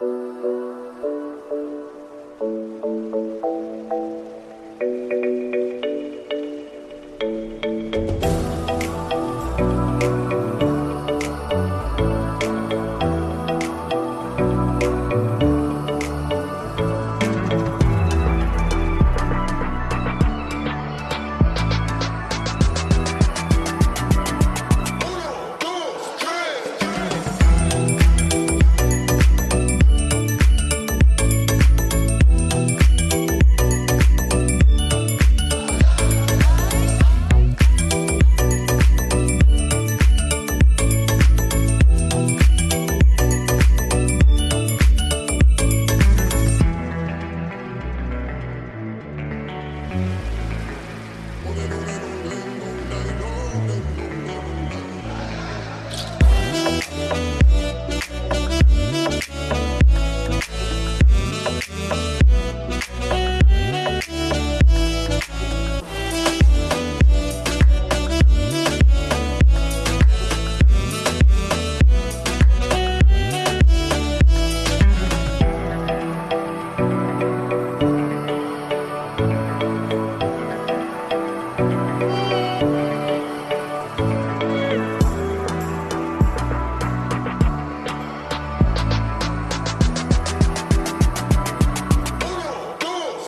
you Bye.